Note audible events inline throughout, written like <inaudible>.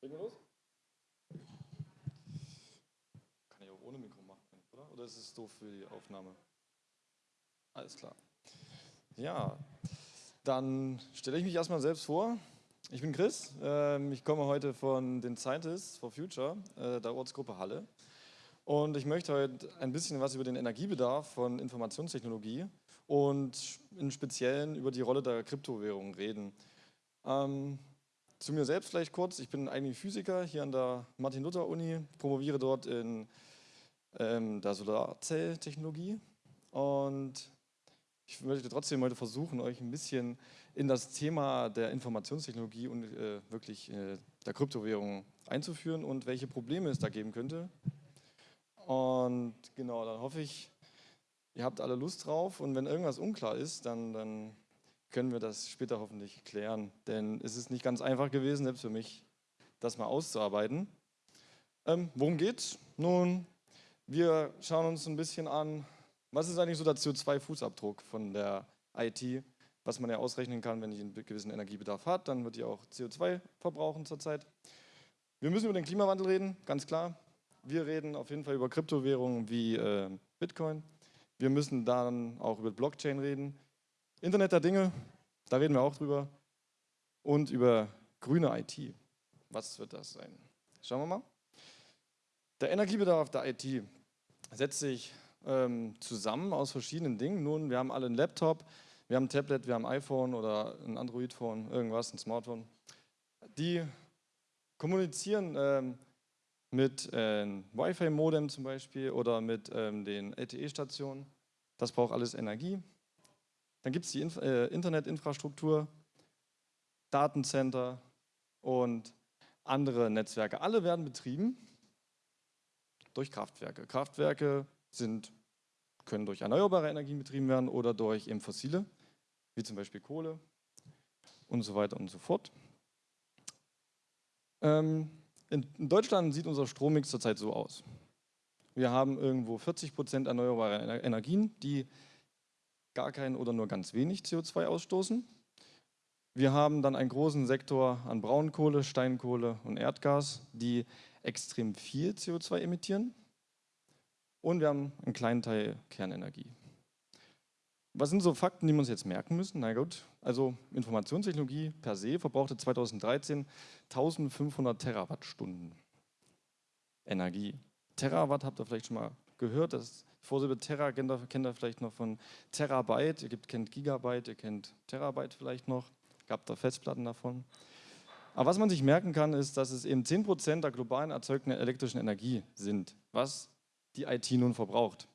Legen wir los? Kann ich auch ohne Mikro machen, oder? Oder ist es doof für die Aufnahme? Alles klar. Ja, dann stelle ich mich erstmal selbst vor. Ich bin Chris, ähm, ich komme heute von den Scientists for Future, äh, der Ortsgruppe Halle. Und ich möchte heute ein bisschen was über den Energiebedarf von Informationstechnologie und im Speziellen über die Rolle der Kryptowährung reden. Ähm, zu mir selbst vielleicht kurz. Ich bin eigentlich Physiker hier an der Martin-Luther-Uni, promoviere dort in ähm, der Solarzelltechnologie und ich möchte trotzdem heute versuchen, euch ein bisschen in das Thema der Informationstechnologie und äh, wirklich äh, der Kryptowährung einzuführen und welche Probleme es da geben könnte. Und genau, dann hoffe ich, ihr habt alle Lust drauf und wenn irgendwas unklar ist, dann, dann können wir das später hoffentlich klären. Denn es ist nicht ganz einfach gewesen, selbst für mich, das mal auszuarbeiten. Ähm, worum geht's? Nun, wir schauen uns ein bisschen an, was ist eigentlich so der CO2-Fußabdruck von der IT, was man ja ausrechnen kann, wenn ich einen gewissen Energiebedarf hat, dann wird die auch CO2 verbrauchen zurzeit. Wir müssen über den Klimawandel reden, ganz klar. Wir reden auf jeden Fall über Kryptowährungen wie äh, Bitcoin. Wir müssen dann auch über Blockchain reden. Internet der Dinge, da reden wir auch drüber. Und über grüne IT. Was wird das sein? Schauen wir mal. Der Energiebedarf der IT setzt sich ähm, zusammen aus verschiedenen Dingen. Nun, wir haben alle einen Laptop, wir haben ein Tablet, wir haben ein iPhone oder ein Android-Phone, irgendwas, ein Smartphone. Die kommunizieren ähm, mit äh, Wi-Fi-Modem zum Beispiel oder mit ähm, den LTE-Stationen. Das braucht alles Energie. Dann gibt es die äh, Internetinfrastruktur, Datencenter und andere Netzwerke. Alle werden betrieben durch Kraftwerke. Kraftwerke sind, können durch erneuerbare Energien betrieben werden oder durch eben fossile, wie zum Beispiel Kohle und so weiter und so fort. Ähm, in, in Deutschland sieht unser Strommix zurzeit so aus. Wir haben irgendwo 40 Prozent erneuerbare Energien, die gar kein oder nur ganz wenig CO2 ausstoßen. Wir haben dann einen großen Sektor an Braunkohle, Steinkohle und Erdgas, die extrem viel CO2 emittieren. Und wir haben einen kleinen Teil Kernenergie. Was sind so Fakten, die wir uns jetzt merken müssen? Na gut, also Informationstechnologie per se verbrauchte 2013 1500 Terawattstunden Energie. Terawatt habt ihr vielleicht schon mal gehört, das Vorsilbe Terra kennt ihr, kennt ihr vielleicht noch von Terabyte, ihr kennt Gigabyte, ihr kennt Terabyte vielleicht noch, gab da Festplatten davon. Aber was man sich merken kann, ist, dass es eben 10% der globalen erzeugten elektrischen Energie sind, was die IT nun verbraucht.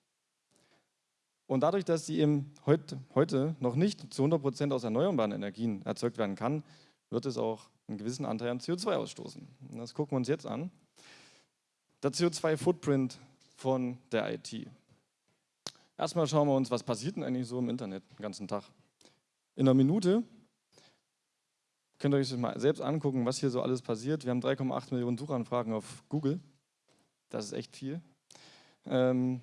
Und dadurch, dass sie eben heut, heute noch nicht zu 100% aus erneuerbaren Energien erzeugt werden kann, wird es auch einen gewissen Anteil an CO2 ausstoßen. Das gucken wir uns jetzt an. Der CO2-Footprint von der IT. Erstmal schauen wir uns, was passiert denn eigentlich so im Internet den ganzen Tag. In einer Minute könnt ihr euch das mal selbst angucken, was hier so alles passiert. Wir haben 3,8 Millionen Suchanfragen auf Google. Das ist echt viel. Ähm,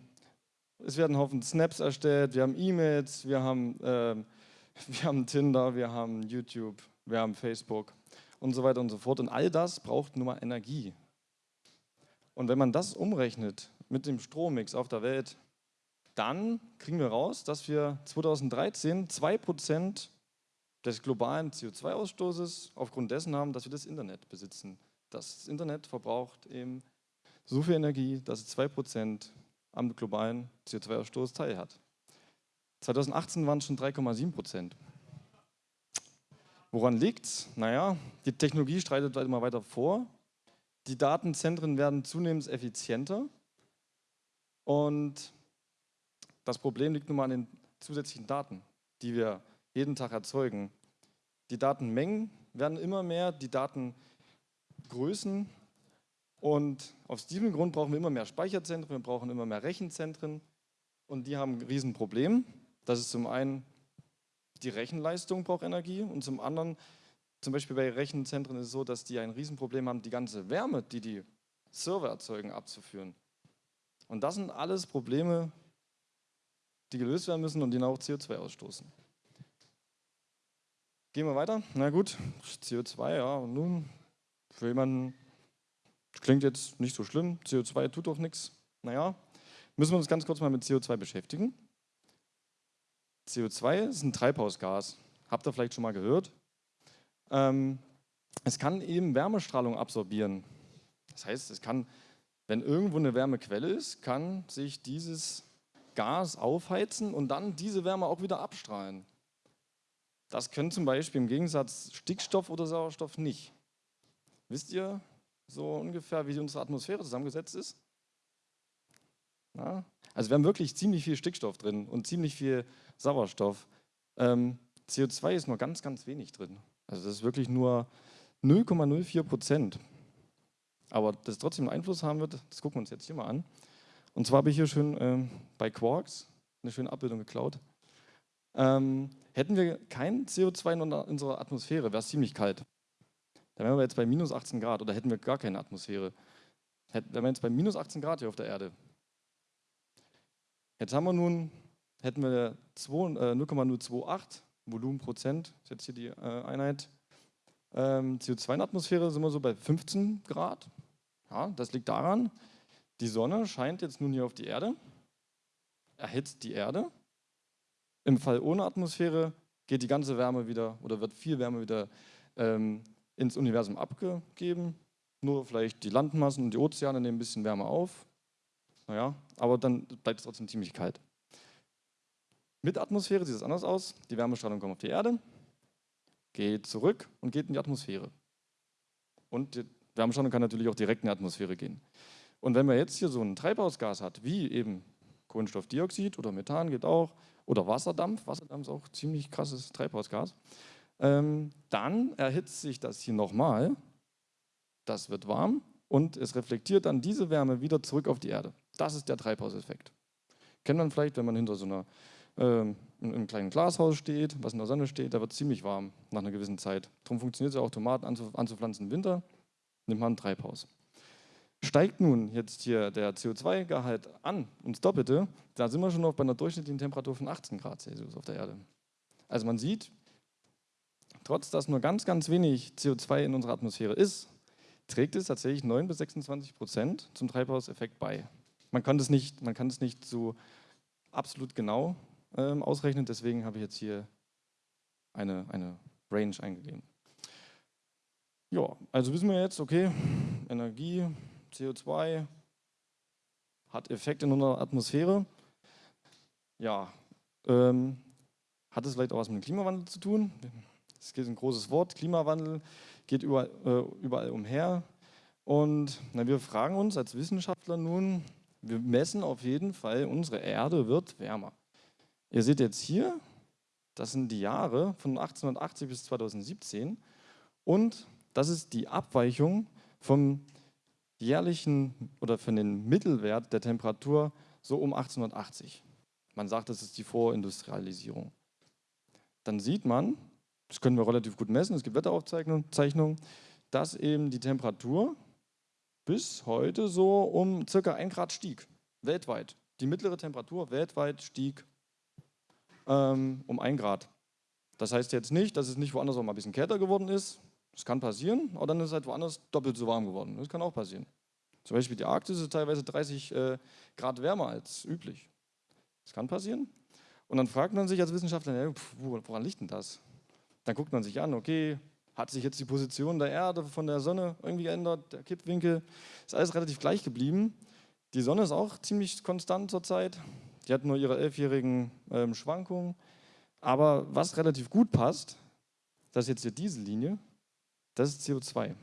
es werden Haufen Snaps erstellt, wir haben E-Mails, wir, haben, ähm, <laughs> wir haben Tinder, wir haben YouTube, wir haben Facebook und so weiter und so fort. Und all das braucht nur mal Energie. Und wenn man das umrechnet mit dem Strommix auf der Welt, dann kriegen wir raus, dass wir 2013 2% des globalen CO2-Ausstoßes aufgrund dessen haben, dass wir das Internet besitzen. Das Internet verbraucht eben so viel Energie, dass es 2% am globalen CO2-Ausstoß teilhat. 2018 waren es schon 3,7%. Woran liegt es? Naja, die Technologie streitet immer weiter vor. Die Datenzentren werden zunehmend effizienter und das Problem liegt nun mal an den zusätzlichen Daten, die wir jeden Tag erzeugen. Die Datenmengen werden immer mehr, die Datengrößen und aus diesem Grund brauchen wir immer mehr Speicherzentren, wir brauchen immer mehr Rechenzentren und die haben ein Riesenproblem. Das ist zum einen die Rechenleistung braucht Energie und zum anderen, zum Beispiel bei Rechenzentren ist es so, dass die ein Riesenproblem haben, die ganze Wärme, die die Server erzeugen, abzuführen. Und das sind alles Probleme, die gelöst werden müssen und die auch CO2 ausstoßen. Gehen wir weiter. Na gut, CO2, ja, und nun für jemanden, Klingt jetzt nicht so schlimm, CO2 tut doch nichts. Naja, müssen wir uns ganz kurz mal mit CO2 beschäftigen. CO2 ist ein Treibhausgas. Habt ihr vielleicht schon mal gehört? Ähm, es kann eben Wärmestrahlung absorbieren. Das heißt, es kann, wenn irgendwo eine Wärmequelle ist, kann sich dieses Gas aufheizen und dann diese Wärme auch wieder abstrahlen. Das können zum Beispiel im Gegensatz Stickstoff oder Sauerstoff nicht. Wisst ihr so ungefähr, wie unsere Atmosphäre zusammengesetzt ist? Na? Also wir haben wirklich ziemlich viel Stickstoff drin und ziemlich viel Sauerstoff. Ähm, CO2 ist nur ganz, ganz wenig drin. Also das ist wirklich nur 0,04 Prozent. Aber das trotzdem einen Einfluss haben wird, das gucken wir uns jetzt hier mal an. Und zwar habe ich hier schön ähm, bei Quarks eine schöne Abbildung geklaut. Ähm, hätten wir kein CO2 in unserer Atmosphäre, wäre es ziemlich kalt. Dann wären wir jetzt bei minus 18 Grad oder hätten wir gar keine Atmosphäre. Hätten, wären wir jetzt bei minus 18 Grad hier auf der Erde. Jetzt haben wir nun, hätten wir 0,028 äh, Volumen Prozent, ist jetzt hier die äh, Einheit. Ähm, CO2 in der Atmosphäre sind wir so bei 15 Grad. Ja, das liegt daran, die Sonne scheint jetzt nun hier auf die Erde, erhitzt die Erde. Im Fall ohne Atmosphäre geht die ganze Wärme wieder oder wird viel Wärme wieder ähm, ins Universum abgegeben. Nur vielleicht die Landmassen und die Ozeane nehmen ein bisschen Wärme auf. Naja, aber dann bleibt es trotzdem ziemlich kalt. Mit Atmosphäre sieht es anders aus. Die Wärmestrahlung kommt auf die Erde, geht zurück und geht in die Atmosphäre. Und die Wärmestrahlung kann natürlich auch direkt in die Atmosphäre gehen. Und wenn man jetzt hier so ein Treibhausgas hat, wie eben Kohlenstoffdioxid oder Methan geht auch, oder Wasserdampf, Wasserdampf ist auch ziemlich krasses Treibhausgas, ähm, dann erhitzt sich das hier nochmal, das wird warm und es reflektiert dann diese Wärme wieder zurück auf die Erde. Das ist der Treibhauseffekt. Kennt man vielleicht, wenn man hinter so einer ähm, in einem kleinen Glashaus steht, was in der Sonne steht, da wird ziemlich warm nach einer gewissen Zeit. Darum funktioniert es auch, Tomaten anzupflanzen im Winter, nimmt man Treibhaus. Steigt nun jetzt hier der CO2-Gehalt an, ins Doppelte, da sind wir schon noch bei einer durchschnittlichen Temperatur von 18 Grad Celsius auf der Erde. Also man sieht, trotz dass nur ganz, ganz wenig CO2 in unserer Atmosphäre ist, trägt es tatsächlich 9 bis 26 Prozent zum Treibhauseffekt bei. Man kann das nicht, man kann das nicht so absolut genau ähm, ausrechnen, deswegen habe ich jetzt hier eine, eine Range eingegeben. Ja, also wissen wir jetzt, okay, Energie, CO2 hat Effekt in unserer Atmosphäre. Ja, ähm, hat es vielleicht auch was mit dem Klimawandel zu tun? Es geht ein großes Wort, Klimawandel geht überall, äh, überall umher. Und na, wir fragen uns als Wissenschaftler nun, wir messen auf jeden Fall, unsere Erde wird wärmer. Ihr seht jetzt hier, das sind die Jahre von 1880 bis 2017 und das ist die Abweichung vom jährlichen oder von den Mittelwert der Temperatur so um 1880. Man sagt, das ist die Vorindustrialisierung. Dann sieht man, das können wir relativ gut messen, es gibt Wetteraufzeichnungen, dass eben die Temperatur bis heute so um circa 1 Grad stieg, weltweit. Die mittlere Temperatur weltweit stieg ähm, um 1 Grad. Das heißt jetzt nicht, dass es nicht woanders auch mal ein bisschen kälter geworden ist, das kann passieren, aber dann ist es halt woanders doppelt so warm geworden. Das kann auch passieren. Zum Beispiel die Arktis ist teilweise 30 äh, Grad wärmer als üblich. Das kann passieren. Und dann fragt man sich als Wissenschaftler, ja, pf, woran liegt denn das? Dann guckt man sich an, okay, hat sich jetzt die Position der Erde von der Sonne irgendwie geändert, der Kippwinkel, ist alles relativ gleich geblieben. Die Sonne ist auch ziemlich konstant zurzeit. Die hat nur ihre elfjährigen ähm, Schwankungen. Aber was relativ gut passt, das ist jetzt hier diese Linie, das ist CO2.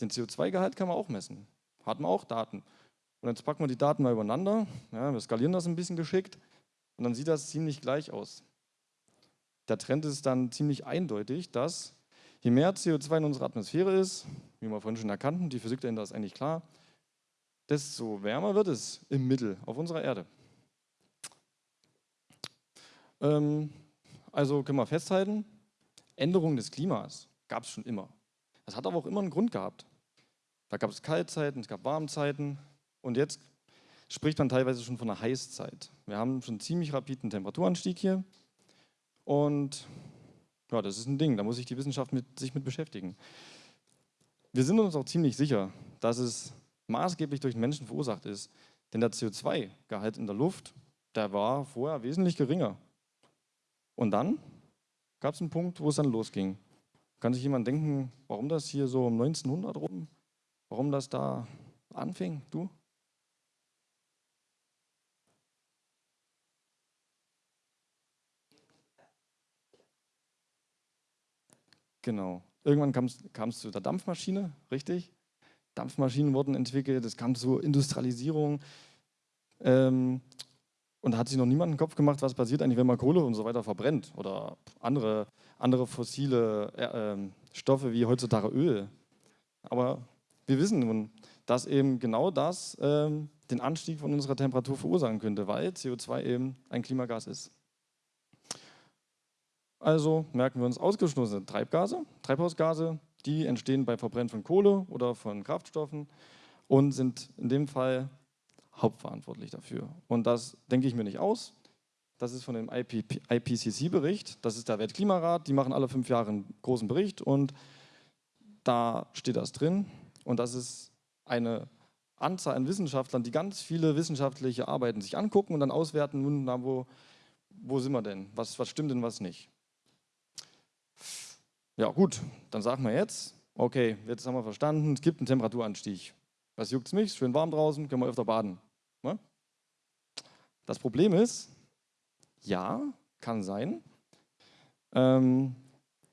Den CO2-Gehalt kann man auch messen. Hat man auch Daten. Und jetzt packen wir die Daten mal übereinander. Ja, wir skalieren das ein bisschen geschickt. Und dann sieht das ziemlich gleich aus. Der Trend ist dann ziemlich eindeutig, dass je mehr CO2 in unserer Atmosphäre ist, wie wir vorhin schon erkannten, die Physik dahinter ist eigentlich klar, desto wärmer wird es im Mittel auf unserer Erde. Ähm, also können wir festhalten, Änderung des Klimas gab es schon immer. Das hat aber auch immer einen Grund gehabt. Da gab es Kaltzeiten, es gab Warmzeiten und jetzt spricht man teilweise schon von einer Heißzeit. Wir haben schon ziemlich rapiden Temperaturanstieg hier und ja, das ist ein Ding, da muss sich die Wissenschaft mit, sich mit beschäftigen. Wir sind uns auch ziemlich sicher, dass es maßgeblich durch den Menschen verursacht ist. Denn der CO2-Gehalt in der Luft, der war vorher wesentlich geringer. Und dann gab es einen Punkt, wo es dann losging. Kann sich jemand denken, warum das hier so um 1900 rum, warum das da anfing? Du? Genau. Irgendwann kam es zu der Dampfmaschine, richtig? Dampfmaschinen wurden entwickelt, es kam zur Industrialisierung. Ähm, und da hat sich noch niemand den Kopf gemacht, was passiert eigentlich, wenn man Kohle und so weiter verbrennt oder andere, andere fossile äh, äh, Stoffe wie heutzutage Öl. Aber wir wissen nun, dass eben genau das äh, den Anstieg von unserer Temperatur verursachen könnte, weil CO2 eben ein Klimagas ist. Also merken wir uns ausgestoßene Treibgase, Treibhausgase, die entstehen bei Verbrennen von Kohle oder von Kraftstoffen und sind in dem Fall hauptverantwortlich dafür. Und das denke ich mir nicht aus. Das ist von dem IPCC-Bericht, das ist der Weltklimarat, die machen alle fünf Jahre einen großen Bericht und da steht das drin. Und das ist eine Anzahl an Wissenschaftlern, die ganz viele wissenschaftliche Arbeiten sich angucken und dann auswerten, nun, na, wo, wo sind wir denn? Was, was stimmt denn, was nicht? Ja gut, dann sagen wir jetzt, okay, jetzt haben wir verstanden, es gibt einen Temperaturanstieg. Was juckt es mich? Schön warm draußen, können wir öfter baden. Ne? Das Problem ist, ja, kann sein, ähm,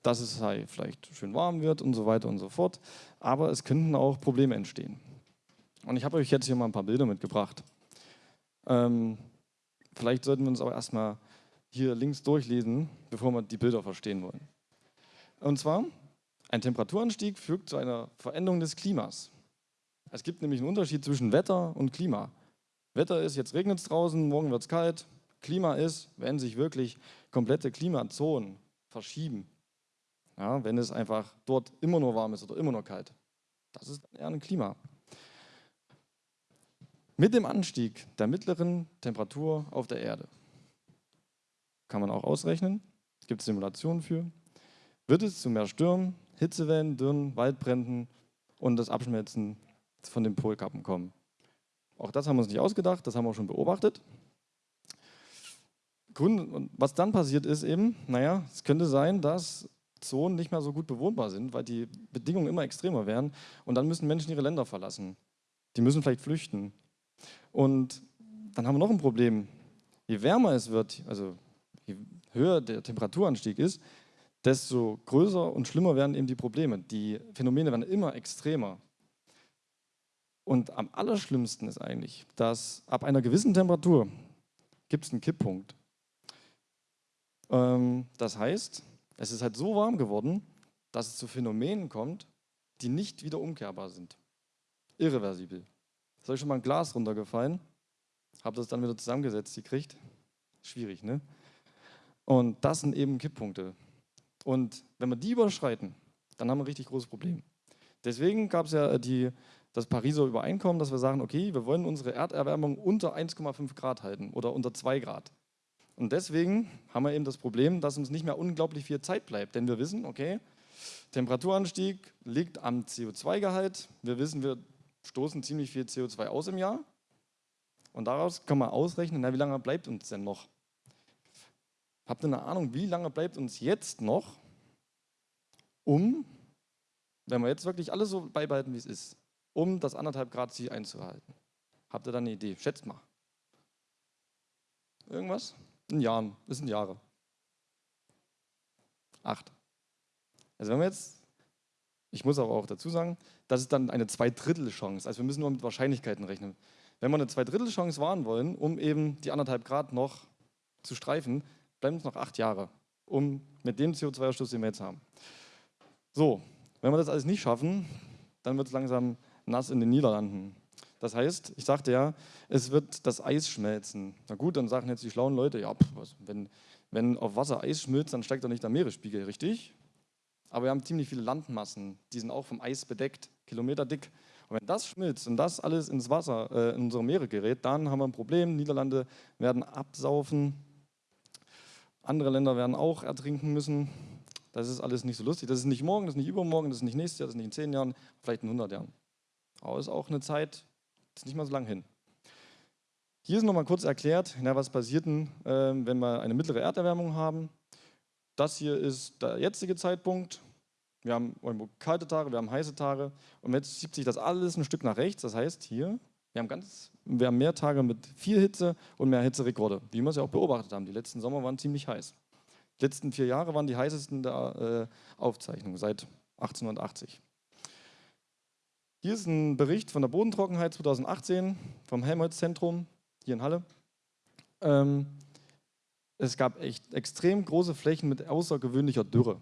dass es halt vielleicht schön warm wird und so weiter und so fort, aber es könnten auch Probleme entstehen. Und ich habe euch jetzt hier mal ein paar Bilder mitgebracht. Ähm, vielleicht sollten wir uns aber erstmal hier links durchlesen, bevor wir die Bilder verstehen wollen. Und zwar, ein Temperaturanstieg führt zu einer Veränderung des Klimas. Es gibt nämlich einen Unterschied zwischen Wetter und Klima. Wetter ist, jetzt regnet es draußen, morgen wird es kalt. Klima ist, wenn sich wirklich komplette Klimazonen verschieben. Ja, wenn es einfach dort immer nur warm ist oder immer nur kalt. Das ist eher ein Klima. Mit dem Anstieg der mittleren Temperatur auf der Erde, kann man auch ausrechnen, es gibt Simulationen für, wird es zu mehr Stürmen, Hitzewellen, Dürren, Waldbränden und das Abschmelzen von den Polkappen kommen. Auch das haben wir uns nicht ausgedacht, das haben wir auch schon beobachtet. Grund, was dann passiert ist eben, naja, es könnte sein, dass Zonen nicht mehr so gut bewohnbar sind, weil die Bedingungen immer extremer werden und dann müssen Menschen ihre Länder verlassen. Die müssen vielleicht flüchten. Und dann haben wir noch ein Problem. Je wärmer es wird, also je höher der Temperaturanstieg ist, desto größer und schlimmer werden eben die Probleme. Die Phänomene werden immer extremer. Und am allerschlimmsten ist eigentlich, dass ab einer gewissen Temperatur gibt es einen Kipppunkt. Ähm, das heißt, es ist halt so warm geworden, dass es zu Phänomenen kommt, die nicht wieder umkehrbar sind. Irreversibel. Ist euch schon mal ein Glas runtergefallen? Habt das dann wieder zusammengesetzt gekriegt? Schwierig, ne? Und das sind eben Kipppunkte. Und wenn wir die überschreiten, dann haben wir ein richtig großes Problem. Deswegen gab es ja die, das Pariser Übereinkommen, dass wir sagen, okay, wir wollen unsere Erderwärmung unter 1,5 Grad halten oder unter 2 Grad. Und deswegen haben wir eben das Problem, dass uns nicht mehr unglaublich viel Zeit bleibt. Denn wir wissen, okay, Temperaturanstieg liegt am CO2-Gehalt. Wir wissen, wir stoßen ziemlich viel CO2 aus im Jahr. Und daraus kann man ausrechnen, na, wie lange bleibt uns denn noch? Habt ihr eine Ahnung, wie lange bleibt uns jetzt noch, um, wenn wir jetzt wirklich alles so beibehalten, wie es ist, um das anderthalb Grad Ziel einzuhalten? Habt ihr da eine Idee? Schätzt mal. Irgendwas? In Jahren. Das sind Jahre. Acht. Also wenn wir jetzt, ich muss aber auch dazu sagen, das ist dann eine Zweidrittel-Chance. Also wir müssen nur mit Wahrscheinlichkeiten rechnen. Wenn wir eine Zweidrittel-Chance wahren wollen, um eben die anderthalb Grad noch zu streifen, bleiben uns noch acht Jahre, um mit dem CO2-Ausstoß, den wir jetzt haben. So, wenn wir das alles nicht schaffen, dann wird es langsam nass in den Niederlanden. Das heißt, ich sagte ja, es wird das Eis schmelzen. Na gut, dann sagen jetzt die schlauen Leute, ja, pff, was, wenn, wenn auf Wasser Eis schmilzt, dann steigt doch nicht der Meeresspiegel, richtig? Aber wir haben ziemlich viele Landmassen, die sind auch vom Eis bedeckt, Kilometer dick. Und wenn das schmilzt und das alles ins Wasser, äh, in unsere Meere gerät, dann haben wir ein Problem. Niederlande werden absaufen, andere Länder werden auch ertrinken müssen. Das ist alles nicht so lustig. Das ist nicht morgen, das ist nicht übermorgen, das ist nicht nächstes Jahr, das ist nicht in zehn Jahren, vielleicht in 100 Jahren. Aber es ist auch eine Zeit, ist nicht mal so lang hin. Hier ist nochmal kurz erklärt, na, was passiert denn, äh, wenn wir eine mittlere Erderwärmung haben. Das hier ist der jetzige Zeitpunkt. Wir haben kalte Tage, wir haben heiße Tage. Und jetzt schiebt sich das alles ein Stück nach rechts. Das heißt, hier, wir haben, ganz, wir haben mehr Tage mit viel Hitze und mehr Hitzerekorde, wie wir es ja auch beobachtet haben. Die letzten Sommer waren ziemlich heiß. Die letzten vier Jahre waren die heißesten der äh, Aufzeichnung seit 1880. Hier ist ein Bericht von der Bodentrockenheit 2018 vom Helmholtz-Zentrum hier in Halle. Ähm, es gab echt extrem große Flächen mit außergewöhnlicher Dürre.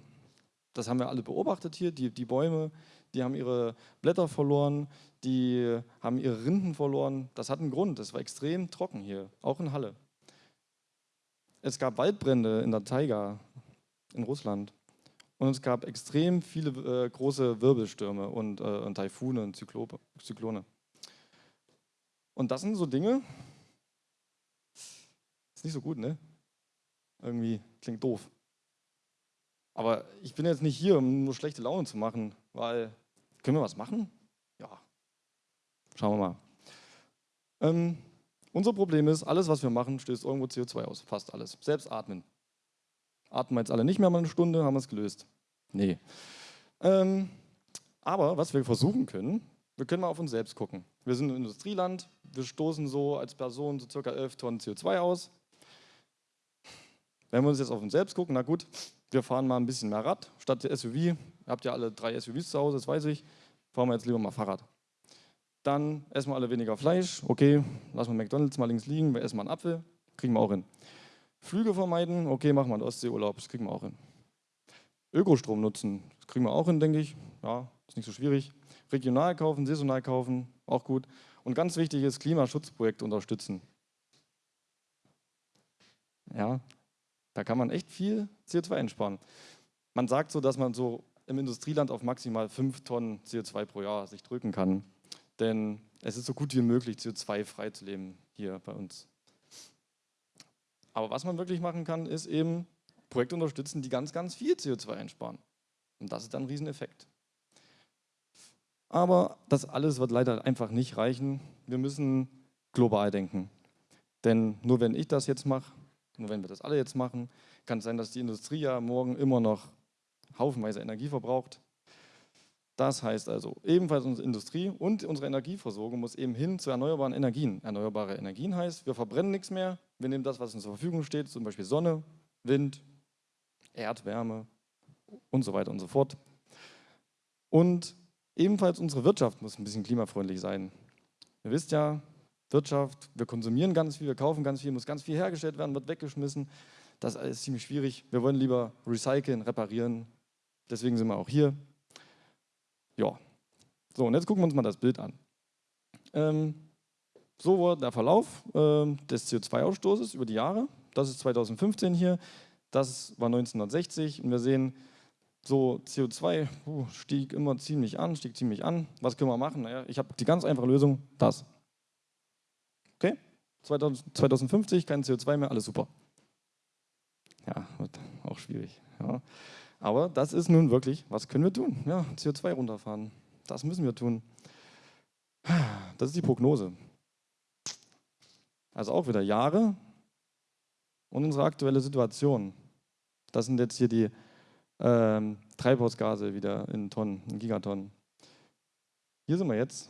Das haben wir alle beobachtet hier. Die, die Bäume, die haben ihre Blätter verloren, die haben ihre Rinden verloren. Das hat einen Grund. Es war extrem trocken hier, auch in Halle. Es gab Waldbrände in der Taiga in Russland. Und es gab extrem viele äh, große Wirbelstürme und, äh, und Taifune und Zyklope, Zyklone. Und das sind so Dinge, ist nicht so gut, ne? Irgendwie klingt doof. Aber ich bin jetzt nicht hier, um nur schlechte Laune zu machen, weil, können wir was machen? Ja, schauen wir mal. Ähm, unser Problem ist, alles, was wir machen, stößt irgendwo CO2 aus, fast alles. Selbst atmen. Atmen wir jetzt alle nicht mehr mal eine Stunde, haben wir es gelöst. Nee. Ähm, aber was wir versuchen können, wir können mal auf uns selbst gucken. Wir sind ein Industrieland, wir stoßen so als Person so circa 11 Tonnen CO2 aus. Wenn wir uns jetzt auf uns selbst gucken, na gut, wir fahren mal ein bisschen mehr Rad statt SUV. Ihr habt ja alle drei SUVs zu Hause, das weiß ich. Fahren wir jetzt lieber mal Fahrrad. Dann essen wir alle weniger Fleisch. Okay, lassen wir McDonalds mal links liegen. Wir essen mal einen Apfel. Kriegen wir auch hin. Flüge vermeiden. Okay, machen wir einen Ostseeurlaub. Das kriegen wir auch hin. Ökostrom nutzen. Das kriegen wir auch hin, denke ich. Ja, ist nicht so schwierig. Regional kaufen, saisonal kaufen. Auch gut. Und ganz wichtig ist Klimaschutzprojekte unterstützen. Ja, da kann man echt viel CO2 einsparen. Man sagt so, dass man so im Industrieland auf maximal 5 Tonnen CO2 pro Jahr sich drücken kann. Denn es ist so gut wie möglich, CO2-frei zu leben hier bei uns. Aber was man wirklich machen kann, ist eben Projekte unterstützen, die ganz, ganz viel CO2 einsparen. Und das ist dann ein Rieseneffekt. Aber das alles wird leider einfach nicht reichen. Wir müssen global denken. Denn nur wenn ich das jetzt mache, nur wenn wir das alle jetzt machen, kann es sein, dass die Industrie ja morgen immer noch haufenweise Energie verbraucht. Das heißt also, ebenfalls unsere Industrie und unsere Energieversorgung muss eben hin zu erneuerbaren Energien. Erneuerbare Energien heißt, wir verbrennen nichts mehr, wir nehmen das, was uns zur Verfügung steht, zum Beispiel Sonne, Wind, Erdwärme und so weiter und so fort. Und ebenfalls unsere Wirtschaft muss ein bisschen klimafreundlich sein. Ihr wisst ja, Wirtschaft, wir konsumieren ganz viel, wir kaufen ganz viel, muss ganz viel hergestellt werden, wird weggeschmissen. Das ist ziemlich schwierig. Wir wollen lieber recyceln, reparieren. Deswegen sind wir auch hier. Ja. So, und jetzt gucken wir uns mal das Bild an. Ähm, so war der Verlauf äh, des CO2-Ausstoßes über die Jahre. Das ist 2015 hier. Das war 1960 und wir sehen, so CO2 uh, stieg immer ziemlich an, stieg ziemlich an. Was können wir machen? Naja, ich habe die ganz einfache Lösung, das. Okay? 2050, kein CO2 mehr, alles super. Ja, wird auch schwierig. Ja. Aber das ist nun wirklich, was können wir tun? Ja, CO2 runterfahren. Das müssen wir tun. Das ist die Prognose. Also auch wieder Jahre und unsere aktuelle Situation. Das sind jetzt hier die ähm, Treibhausgase wieder in Tonnen, in Gigatonnen. Hier sind wir jetzt.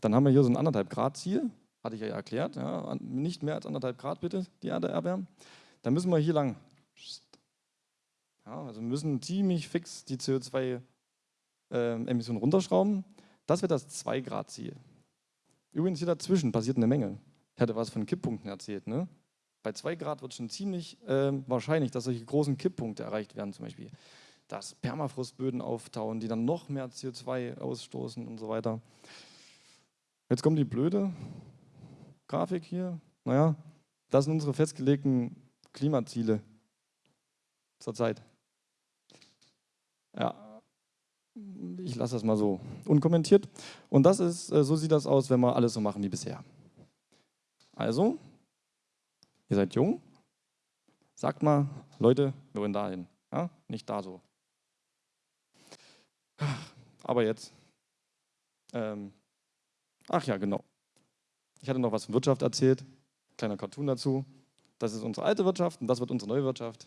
Dann haben wir hier so ein anderthalb Grad Ziel hatte ich ja erklärt, ja, nicht mehr als anderthalb Grad bitte die Erde erwärmen, dann müssen wir hier lang. Ja, also wir müssen ziemlich fix die CO2-Emissionen ähm, runterschrauben. Das wird das 2-Grad-Ziel. Übrigens hier dazwischen passiert eine Menge. Ich hatte was von Kipppunkten erzählt. Ne? Bei 2 Grad wird schon ziemlich äh, wahrscheinlich, dass solche großen Kipppunkte erreicht werden, zum Beispiel, dass Permafrostböden auftauen, die dann noch mehr CO2 ausstoßen und so weiter. Jetzt kommt die blöde Grafik hier, naja, das sind unsere festgelegten Klimaziele zurzeit. Ja, ich lasse das mal so unkommentiert. Und das ist, äh, so sieht das aus, wenn wir alles so machen wie bisher. Also, ihr seid jung, sagt mal, Leute, wir wollen dahin. Ja? Nicht da so. Aber jetzt. Ähm, ach ja, genau. Ich hatte noch was von Wirtschaft erzählt. Kleiner Cartoon dazu. Das ist unsere alte Wirtschaft und das wird unsere neue Wirtschaft.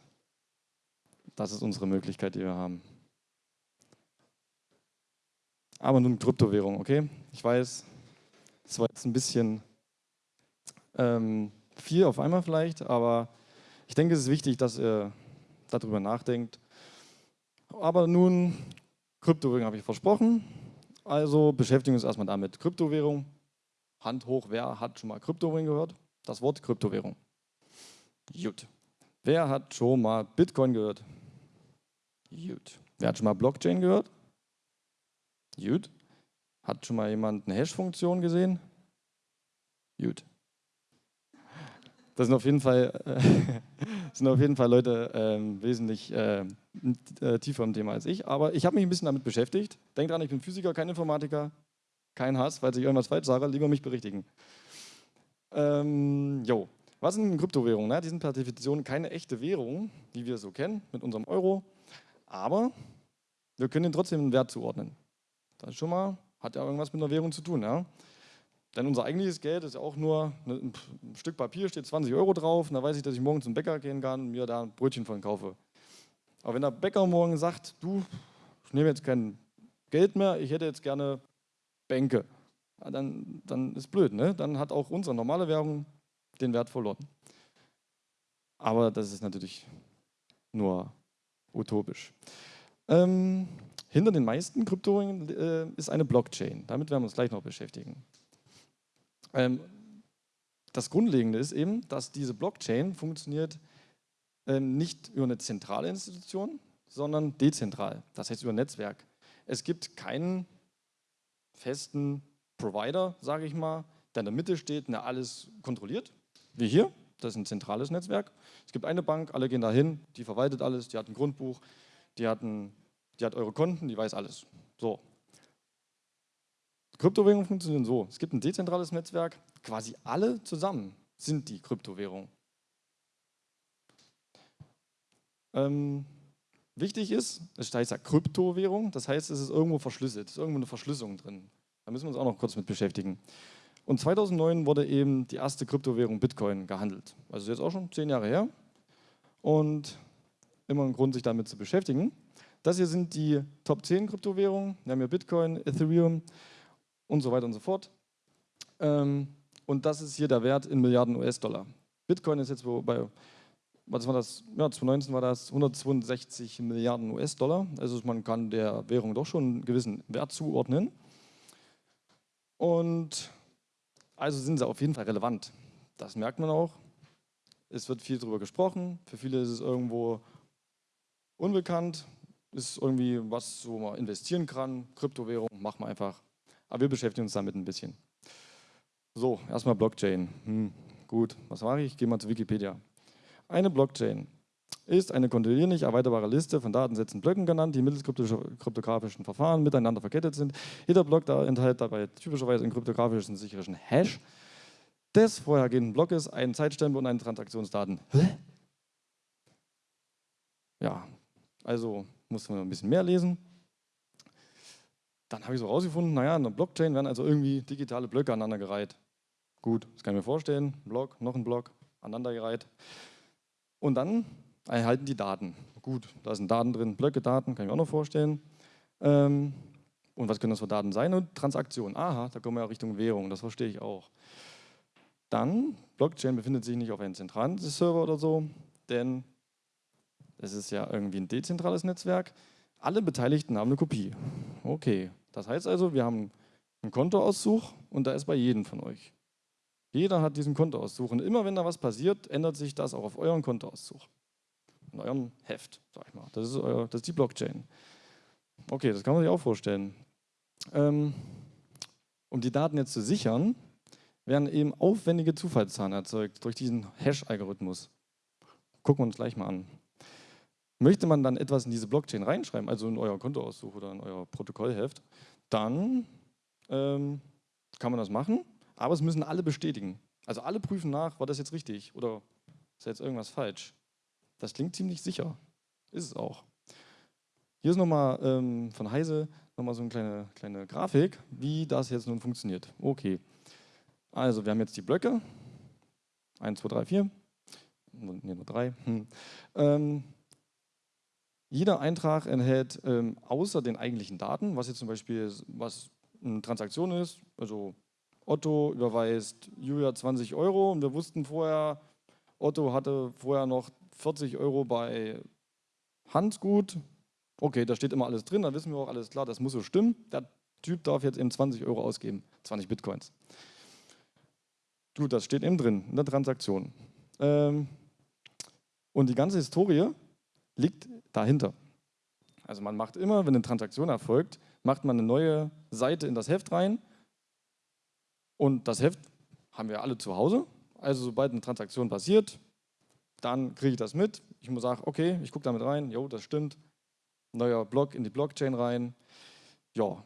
Das ist unsere Möglichkeit, die wir haben. Aber nun Kryptowährung, okay? Ich weiß, das war jetzt ein bisschen ähm, viel auf einmal vielleicht, aber ich denke, es ist wichtig, dass ihr darüber nachdenkt. Aber nun, Kryptowährung habe ich versprochen. Also beschäftigen wir uns erstmal damit. Kryptowährung. Hand hoch, wer hat schon mal Kryptowährung gehört? Das Wort Kryptowährung. Gut. Wer hat schon mal Bitcoin gehört? Gut. Wer hat schon mal Blockchain gehört? Gut. Hat schon mal jemand eine Hash-Funktion gesehen? Gut. Das sind auf jeden Fall, äh, <laughs> sind auf jeden Fall Leute äh, wesentlich äh, tiefer im Thema als ich. Aber ich habe mich ein bisschen damit beschäftigt. Denkt dran, ich bin Physiker, kein Informatiker. Kein Hass, falls ich irgendwas falsch sage, lieber mich berichtigen. Ähm, jo. Was sind Kryptowährungen? Ne? Die sind per Definition keine echte Währung, die wir so kennen, mit unserem Euro. Aber wir können ihnen trotzdem einen Wert zuordnen. Das schon mal, hat ja irgendwas mit einer Währung zu tun. Ja? Denn unser eigentliches Geld ist ja auch nur ein Stück Papier, steht 20 Euro drauf, und da weiß ich, dass ich morgen zum Bäcker gehen kann und mir da ein Brötchen von kaufe. Aber wenn der Bäcker morgen sagt, du, ich nehme jetzt kein Geld mehr, ich hätte jetzt gerne Bänke, dann, dann ist blöd, ne? dann hat auch unsere normale Währung den Wert verloren. Aber das ist natürlich nur utopisch. Ähm, hinter den meisten Kryptowährungen äh, ist eine Blockchain. Damit werden wir uns gleich noch beschäftigen. Ähm, das Grundlegende ist eben, dass diese Blockchain funktioniert ähm, nicht über eine zentrale Institution, sondern dezentral, das heißt über ein Netzwerk. Es gibt keinen festen Provider, sage ich mal, der in der Mitte steht der alles kontrolliert, wie hier. Das ist ein zentrales Netzwerk. Es gibt eine Bank, alle gehen dahin, die verwaltet alles, die hat ein Grundbuch, die hat, ein, die hat eure Konten, die weiß alles. So, Kryptowährungen funktionieren so. Es gibt ein dezentrales Netzwerk, quasi alle zusammen sind die Kryptowährung. Ähm, wichtig ist, es heißt ja Kryptowährung, das heißt, es ist irgendwo verschlüsselt, es ist irgendwo eine Verschlüsselung drin. Da müssen wir uns auch noch kurz mit beschäftigen. Und 2009 wurde eben die erste Kryptowährung Bitcoin gehandelt. Also jetzt auch schon zehn Jahre her. Und immer ein Grund, sich damit zu beschäftigen. Das hier sind die Top 10 Kryptowährungen. Wir haben hier Bitcoin, Ethereum, und so weiter und so fort. Ähm, und das ist hier der Wert in Milliarden US-Dollar. Bitcoin ist jetzt bei, was war das? Ja, 2019 war das 162 Milliarden US-Dollar. Also man kann der Währung doch schon einen gewissen Wert zuordnen. Und also sind sie auf jeden Fall relevant. Das merkt man auch. Es wird viel darüber gesprochen. Für viele ist es irgendwo unbekannt. Ist irgendwie was, wo man investieren kann. Kryptowährung, machen wir einfach. Aber wir beschäftigen uns damit ein bisschen. So, erstmal Blockchain. Hm, gut, was mache ich? Ich gehe mal zu Wikipedia. Eine Blockchain ist eine kontinuierlich erweiterbare Liste von Datensätzen Blöcken genannt, die mittels kryptografischen Verfahren miteinander verkettet sind. Jeder Block da enthält dabei typischerweise einen kryptografischen sicheren Hash des vorhergehenden Blockes, einen Zeitstempel und einen Transaktionsdaten. Hä? Ja, also muss man ein bisschen mehr lesen. Dann habe ich so rausgefunden, naja, in der Blockchain werden also irgendwie digitale Blöcke aneinandergereiht. Gut, das kann ich mir vorstellen. Block, noch ein Block, aneinandergereiht. Und dann erhalten die Daten. Gut, da sind Daten drin, Blöcke, Daten, kann ich mir auch noch vorstellen. Ähm, und was können das für Daten sein? Und Transaktionen. Aha, da kommen wir ja Richtung Währung, das verstehe ich auch. Dann, Blockchain befindet sich nicht auf einem zentralen Server oder so, denn es ist ja irgendwie ein dezentrales Netzwerk. Alle Beteiligten haben eine Kopie. Okay, das heißt also, wir haben einen Kontoauszug und da ist bei jedem von euch. Jeder hat diesen Kontoauszug und immer wenn da was passiert, ändert sich das auch auf euren Kontoauszug. In eurem Heft, sag ich mal. Das ist, euer, das ist die Blockchain. Okay, das kann man sich auch vorstellen. Ähm, um die Daten jetzt zu sichern, werden eben aufwendige Zufallszahlen erzeugt durch diesen Hash-Algorithmus. Gucken wir uns gleich mal an. Möchte man dann etwas in diese Blockchain reinschreiben, also in euer Kontoauszug oder in euer Protokollheft, dann ähm, kann man das machen, aber es müssen alle bestätigen. Also alle prüfen nach, war das jetzt richtig oder ist jetzt irgendwas falsch. Das klingt ziemlich sicher. Ist es auch. Hier ist nochmal ähm, von Heise nochmal so eine kleine, kleine Grafik, wie das jetzt nun funktioniert. Okay, also wir haben jetzt die Blöcke. 1, 2, 3, 4. Ne, nur 3. Hm. Ähm, jeder Eintrag enthält ähm, außer den eigentlichen Daten, was jetzt zum Beispiel was eine Transaktion ist, also Otto überweist Julia 20 Euro und wir wussten vorher, Otto hatte vorher noch 40 Euro bei Hansgut. Okay, da steht immer alles drin, da wissen wir auch alles klar, das muss so stimmen. Der Typ darf jetzt eben 20 Euro ausgeben, 20 Bitcoins. Gut, das steht eben drin in der Transaktion. Ähm, und die ganze Historie liegt dahinter. Also man macht immer, wenn eine Transaktion erfolgt, macht man eine neue Seite in das Heft rein und das Heft haben wir alle zu Hause. Also sobald eine Transaktion passiert, dann kriege ich das mit. Ich muss sagen, okay, ich gucke damit rein, jo, das stimmt. Neuer Block in die Blockchain rein. Ja,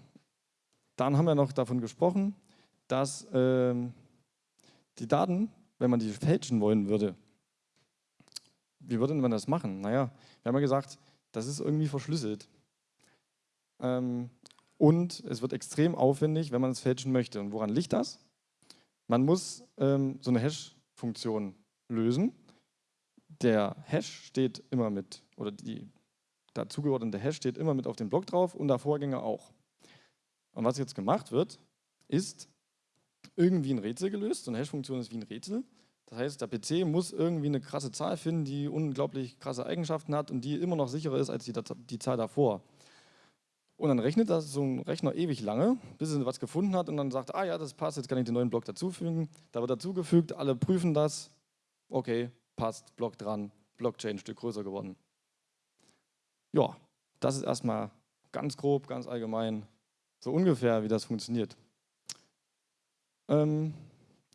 dann haben wir noch davon gesprochen, dass ähm, die Daten, wenn man die fälschen wollen würde, wie würde man das machen? Naja, wir haben ja gesagt, das ist irgendwie verschlüsselt. Ähm, und es wird extrem aufwendig, wenn man es fälschen möchte. Und woran liegt das? Man muss ähm, so eine Hash-Funktion lösen. Der Hash steht immer mit, oder die dazugeordnete Hash steht immer mit auf dem Block drauf und der Vorgänger auch. Und was jetzt gemacht wird, ist irgendwie ein Rätsel gelöst. So eine Hash-Funktion ist wie ein Rätsel. Das heißt, der PC muss irgendwie eine krasse Zahl finden, die unglaublich krasse Eigenschaften hat und die immer noch sicherer ist als die, die Zahl davor. Und dann rechnet das so ein Rechner ewig lange, bis er was gefunden hat und dann sagt, ah ja, das passt, jetzt kann ich den neuen Block dazufügen. Da wird dazugefügt, alle prüfen das. Okay, passt, Block dran, Blockchain ein Stück größer geworden. Ja, das ist erstmal ganz grob, ganz allgemein, so ungefähr, wie das funktioniert. Ähm,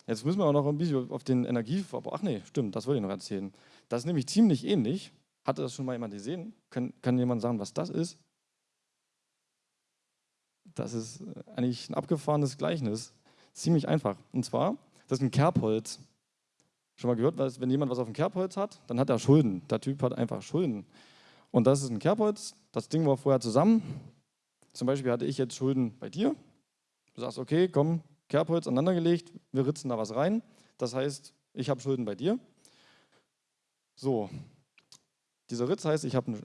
jetzt müssen wir auch noch ein bisschen auf den Energieverbrauch, ach nee, stimmt, das wollte ich noch erzählen. Das ist nämlich ziemlich ähnlich. Hatte das schon mal jemand gesehen? Kann, kann jemand sagen, was das ist? Das ist eigentlich ein abgefahrenes Gleichnis. Ziemlich einfach. Und zwar, das ist ein Kerbholz. Schon mal gehört, wenn jemand was auf dem Kerbholz hat, dann hat er Schulden. Der Typ hat einfach Schulden. Und das ist ein Kerbholz. Das Ding war vorher zusammen. Zum Beispiel hatte ich jetzt Schulden bei dir. Du sagst, okay, komm, Kerbholz aneinandergelegt, wir ritzen da was rein. Das heißt, ich habe Schulden bei dir. So, dieser Ritz heißt, ich hab ein,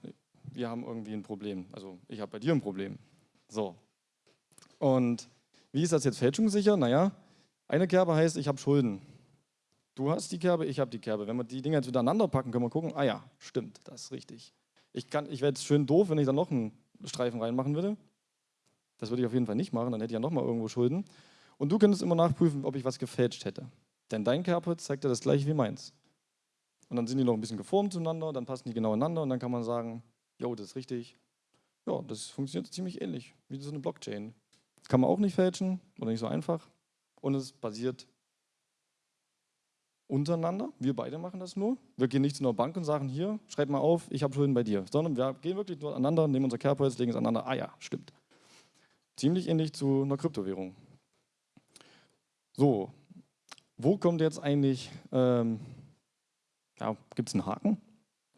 wir haben irgendwie ein Problem. Also ich habe bei dir ein Problem. So, und wie ist das jetzt fälschungssicher? Naja, eine Kerbe heißt, ich habe Schulden. Du hast die Kerbe, ich habe die Kerbe. Wenn wir die Dinger jetzt miteinander packen, können wir gucken, ah ja, stimmt, das ist richtig. Ich, ich wäre jetzt schön doof, wenn ich da noch einen Streifen reinmachen würde. Das würde ich auf jeden Fall nicht machen, dann hätte ich ja nochmal irgendwo Schulden. Und du könntest immer nachprüfen, ob ich was gefälscht hätte. Denn dein Kerbe zeigt ja das gleiche wie meins. Und dann sind die noch ein bisschen geformt zueinander, dann passen die genau ineinander und dann kann man sagen, jo, das ist richtig. Ja, das funktioniert ziemlich ähnlich wie so eine Blockchain. Kann man auch nicht fälschen oder nicht so einfach. Und es basiert untereinander. Wir beide machen das nur. Wir gehen nicht zu einer Bank und sagen, hier, schreib mal auf, ich habe Schulden bei dir. Sondern wir gehen wirklich nur aneinander, nehmen unser Kerbholz, legen es aneinander. Ah ja, stimmt. Ziemlich ähnlich zu einer Kryptowährung. So, wo kommt jetzt eigentlich, ähm, ja, gibt es einen Haken?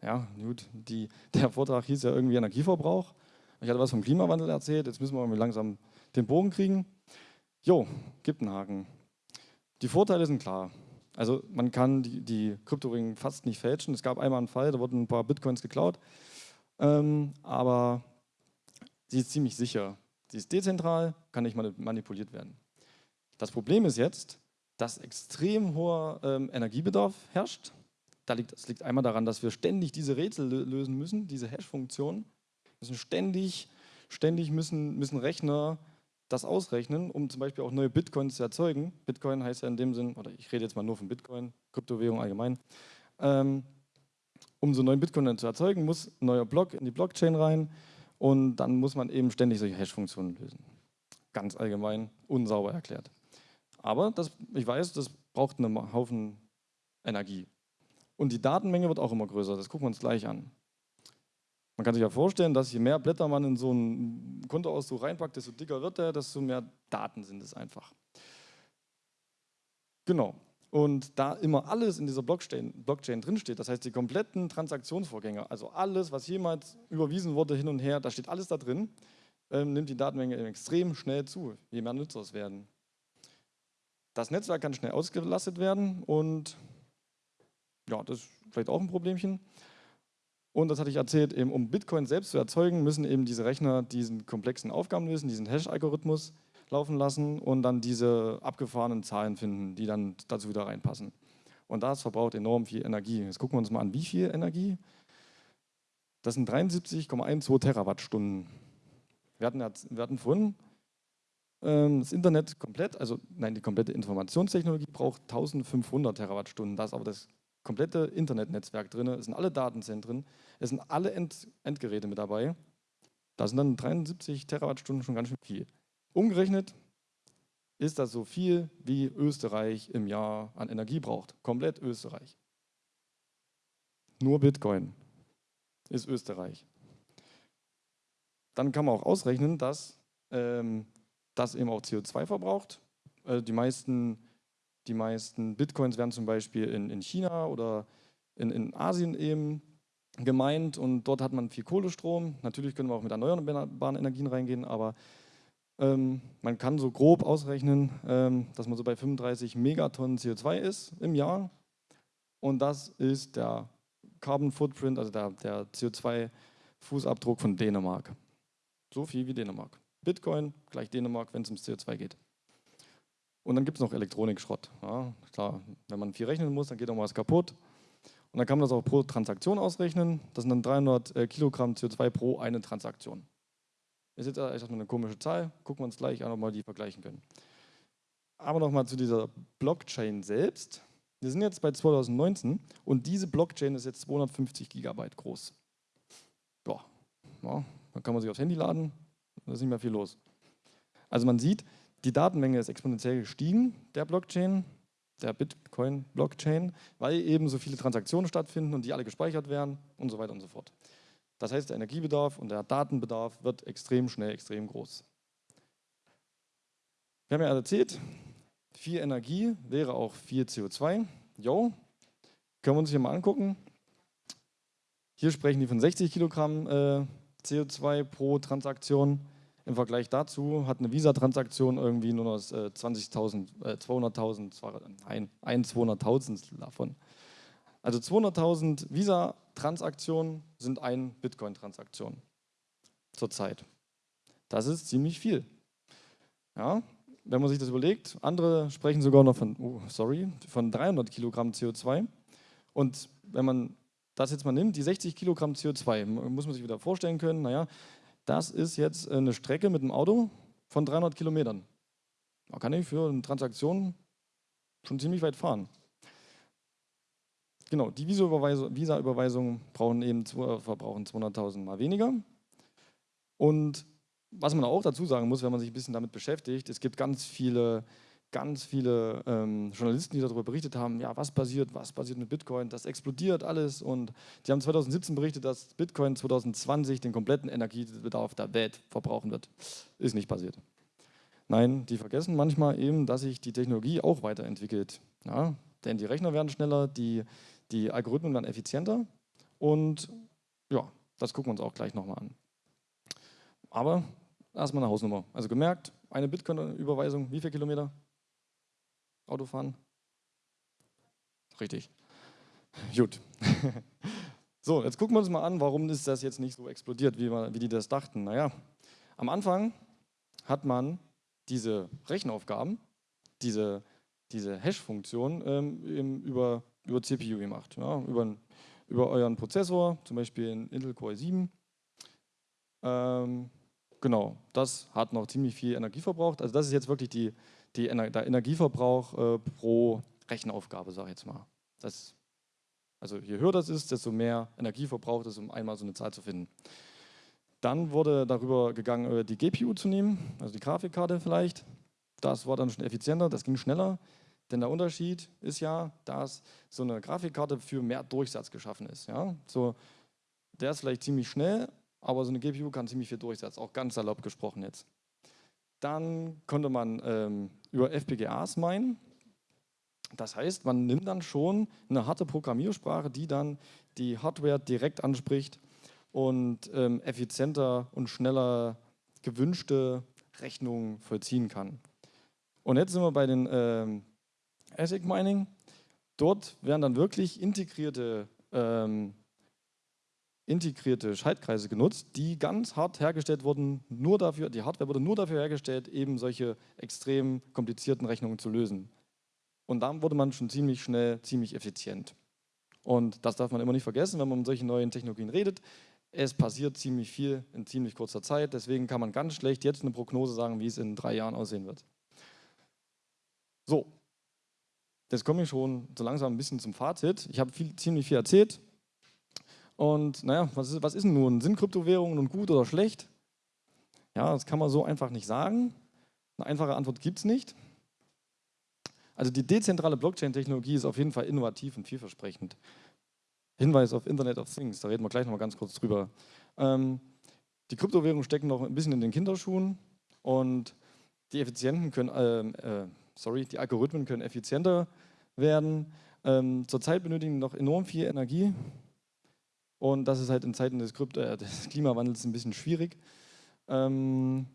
Ja, gut, die, der Vortrag hieß ja irgendwie Energieverbrauch. Ich hatte was vom Klimawandel erzählt, jetzt müssen wir irgendwie langsam den Bogen kriegen. Jo, gibt einen Haken. Die Vorteile sind klar. Also man kann die, die Kryptowährungen fast nicht fälschen. Es gab einmal einen Fall, da wurden ein paar Bitcoins geklaut. Ähm, aber sie ist ziemlich sicher. Sie ist dezentral, kann nicht manipuliert werden. Das Problem ist jetzt, dass extrem hoher ähm, Energiebedarf herrscht. Da liegt, das liegt einmal daran, dass wir ständig diese Rätsel lösen müssen, diese Hash-Funktionen. Müssen ständig, ständig müssen, müssen Rechner das ausrechnen, um zum Beispiel auch neue Bitcoins zu erzeugen. Bitcoin heißt ja in dem Sinn, oder ich rede jetzt mal nur von Bitcoin, Kryptowährung allgemein. Ähm, um so neuen Bitcoin zu erzeugen, muss ein neuer Block in die Blockchain rein und dann muss man eben ständig solche Hash-Funktionen lösen. Ganz allgemein, unsauber erklärt. Aber das, ich weiß, das braucht einen Haufen Energie. Und die Datenmenge wird auch immer größer, das gucken wir uns gleich an. Man kann sich ja vorstellen, dass je mehr Blätter man in so einen Kontoauszug reinpackt, desto dicker wird er, desto mehr Daten sind es einfach. Genau. Und da immer alles in dieser Blockchain, Blockchain drinsteht, das heißt die kompletten Transaktionsvorgänge, also alles, was jemals überwiesen wurde hin und her, da steht alles da drin, ähm, nimmt die Datenmenge extrem schnell zu, je mehr Nutzer es werden. Das Netzwerk kann schnell ausgelastet werden und ja, das ist vielleicht auch ein Problemchen. Und das hatte ich erzählt, eben um Bitcoin selbst zu erzeugen, müssen eben diese Rechner diesen komplexen Aufgaben lösen, diesen Hash-Algorithmus laufen lassen und dann diese abgefahrenen Zahlen finden, die dann dazu wieder reinpassen. Und das verbraucht enorm viel Energie. Jetzt gucken wir uns mal an, wie viel Energie. Das sind 73,12 Terawattstunden. Wir hatten, wir hatten vorhin das Internet komplett, also nein, die komplette Informationstechnologie braucht 1500 Terawattstunden. Da ist aber das komplette Internetnetzwerk drin, es sind alle Datenzentren, es sind alle End Endgeräte mit dabei. Da sind dann 73 Terawattstunden schon ganz schön viel. Umgerechnet ist das so viel, wie Österreich im Jahr an Energie braucht. Komplett Österreich. Nur Bitcoin ist Österreich. Dann kann man auch ausrechnen, dass ähm, das eben auch CO2 verbraucht. Äh, die meisten die meisten Bitcoins werden zum Beispiel in, in China oder in, in Asien eben gemeint und dort hat man viel Kohlestrom. Natürlich können wir auch mit erneuerbaren Energien reingehen, aber ähm, man kann so grob ausrechnen, ähm, dass man so bei 35 Megatonnen CO2 ist im Jahr und das ist der Carbon Footprint, also der, der CO2-Fußabdruck von Dänemark. So viel wie Dänemark. Bitcoin gleich Dänemark, wenn es ums CO2 geht. Und dann gibt es noch Elektronikschrott. Ja, klar, wenn man viel rechnen muss, dann geht auch mal was kaputt. Und dann kann man das auch pro Transaktion ausrechnen. Das sind dann 300 äh, Kilogramm CO2 pro eine Transaktion. Ist jetzt erstmal eine komische Zahl, gucken wir uns gleich an, ob wir die vergleichen können. Aber nochmal zu dieser Blockchain selbst. Wir sind jetzt bei 2019 und diese Blockchain ist jetzt 250 Gigabyte groß. Boah, ja, dann kann man sich aufs Handy laden, da ist nicht mehr viel los. Also man sieht, die Datenmenge ist exponentiell gestiegen, der Blockchain, der Bitcoin-Blockchain, weil eben so viele Transaktionen stattfinden und die alle gespeichert werden und so weiter und so fort. Das heißt, der Energiebedarf und der Datenbedarf wird extrem schnell, extrem groß. Wir haben ja erzählt, viel Energie wäre auch viel CO2. Jo, können wir uns hier mal angucken. Hier sprechen die von 60 Kilogramm äh, CO2 pro Transaktion. Im Vergleich dazu hat eine Visa-Transaktion irgendwie nur noch 20.000, äh, 200.000, äh, nein, ein 200.000 davon. Also 200.000 Visa-Transaktionen sind ein Bitcoin-Transaktion zurzeit. Das ist ziemlich viel. Ja, wenn man sich das überlegt, andere sprechen sogar noch von, oh, sorry, von 300 Kilogramm CO2. Und wenn man das jetzt mal nimmt, die 60 Kilogramm CO2, muss man sich wieder vorstellen können, naja, das ist jetzt eine Strecke mit dem Auto von 300 Kilometern. Da kann ich für eine Transaktion schon ziemlich weit fahren. Genau, die Visa-Überweisungen brauchen eben verbrauchen 200.000 mal weniger. Und was man auch dazu sagen muss, wenn man sich ein bisschen damit beschäftigt, es gibt ganz viele ganz viele ähm, Journalisten, die darüber berichtet haben, ja, was passiert, was passiert mit Bitcoin, das explodiert alles und die haben 2017 berichtet, dass Bitcoin 2020 den kompletten Energiebedarf der Welt verbrauchen wird. Ist nicht passiert. Nein, die vergessen manchmal eben, dass sich die Technologie auch weiterentwickelt. Ja, denn die Rechner werden schneller, die, die Algorithmen werden effizienter und ja, das gucken wir uns auch gleich nochmal an. Aber erstmal eine Hausnummer. Also gemerkt, eine Bitcoin-Überweisung, wie viele Kilometer? Autofahren? Richtig. <laughs> Gut. <laughs> So, jetzt gucken wir uns mal an, warum ist das jetzt nicht so explodiert, wie, wir, wie die das dachten. Naja, am Anfang hat man diese Rechenaufgaben, diese, diese Hash-Funktion ähm, über, über CPU gemacht, ja, über, über euren Prozessor, zum Beispiel in Intel Core 7. Ähm, genau, das hat noch ziemlich viel Energie verbraucht. Also das ist jetzt wirklich die, die, der Energieverbrauch äh, pro Rechenaufgabe, sage ich jetzt mal. Das, also je höher das ist, desto mehr Energie verbraucht es, um einmal so eine Zahl zu finden. Dann wurde darüber gegangen, äh, die GPU zu nehmen, also die Grafikkarte vielleicht. Das war dann schon effizienter, das ging schneller. Denn der Unterschied ist ja, dass so eine Grafikkarte für mehr Durchsatz geschaffen ist. Ja? So, der ist vielleicht ziemlich schnell, aber so eine GPU kann ziemlich viel Durchsatz, auch ganz salopp gesprochen jetzt. Dann konnte man ähm, über FPGAs meinen. Das heißt, man nimmt dann schon eine harte Programmiersprache, die dann die Hardware direkt anspricht und ähm, effizienter und schneller gewünschte Rechnungen vollziehen kann. Und jetzt sind wir bei den ähm, ASIC Mining. Dort werden dann wirklich integrierte, ähm, integrierte Schaltkreise genutzt, die ganz hart hergestellt wurden, nur dafür, die Hardware wurde nur dafür hergestellt, eben solche extrem komplizierten Rechnungen zu lösen. Und dann wurde man schon ziemlich schnell, ziemlich effizient. Und das darf man immer nicht vergessen, wenn man um solche neuen Technologien redet. Es passiert ziemlich viel in ziemlich kurzer Zeit. Deswegen kann man ganz schlecht jetzt eine Prognose sagen, wie es in drei Jahren aussehen wird. So, jetzt komme ich schon so langsam ein bisschen zum Fazit. Ich habe viel, ziemlich viel erzählt. Und naja, was ist, was ist denn nun? Sind Kryptowährungen nun gut oder schlecht? Ja, das kann man so einfach nicht sagen. Eine einfache Antwort gibt es nicht. Also die dezentrale Blockchain-Technologie ist auf jeden Fall innovativ und vielversprechend. Hinweis auf Internet of Things, da reden wir gleich noch mal ganz kurz drüber. Ähm, die Kryptowährungen stecken noch ein bisschen in den Kinderschuhen und die Effizienten können, äh, äh, sorry, die Algorithmen können effizienter werden. Ähm, zurzeit benötigen noch enorm viel Energie und das ist halt in Zeiten des, Krypto äh, des <laughs> Klimawandels ein bisschen schwierig. Ähm,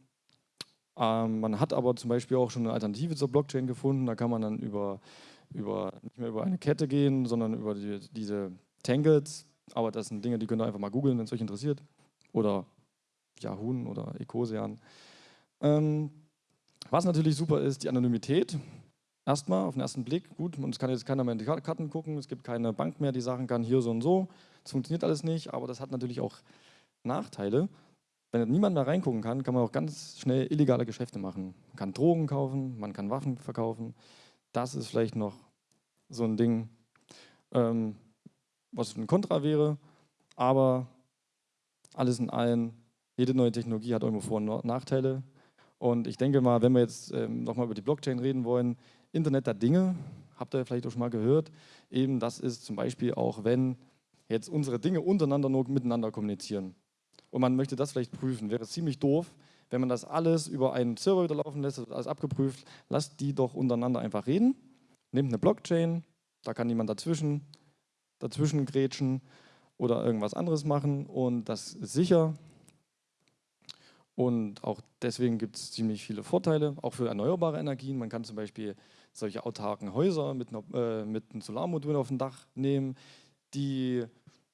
ähm, man hat aber zum Beispiel auch schon eine Alternative zur Blockchain gefunden. Da kann man dann über, über nicht mehr über eine Kette gehen, sondern über die, diese Tangles. Aber das sind Dinge, die könnt ihr einfach mal googeln, wenn es euch interessiert. Oder Yahoo oder Ecosean. Ähm, was natürlich super ist, die Anonymität. Erstmal auf den ersten Blick, gut, es kann jetzt keiner mehr in die Karten gucken, es gibt keine Bank mehr, die sagen kann, hier so und so. Das funktioniert alles nicht, aber das hat natürlich auch Nachteile. Wenn niemand mehr reingucken kann, kann man auch ganz schnell illegale Geschäfte machen. Man kann Drogen kaufen, man kann Waffen verkaufen. Das ist vielleicht noch so ein Ding, ähm, was ein Kontra wäre. Aber alles in allem, jede neue Technologie hat irgendwo Vor- und Nachteile. Und ich denke mal, wenn wir jetzt ähm, nochmal über die Blockchain reden wollen, Internet der Dinge, habt ihr vielleicht auch schon mal gehört, eben das ist zum Beispiel auch, wenn jetzt unsere Dinge untereinander nur miteinander kommunizieren und man möchte das vielleicht prüfen. Wäre ziemlich doof, wenn man das alles über einen Server wieder laufen lässt, alles abgeprüft. Lasst die doch untereinander einfach reden. Nehmt eine Blockchain, da kann niemand dazwischen, dazwischen grätschen oder irgendwas anderes machen und das ist sicher. Und auch deswegen gibt es ziemlich viele Vorteile, auch für erneuerbare Energien. Man kann zum Beispiel solche autarken Häuser mit, einer, äh, mit einem Solarmodul auf dem Dach nehmen. Die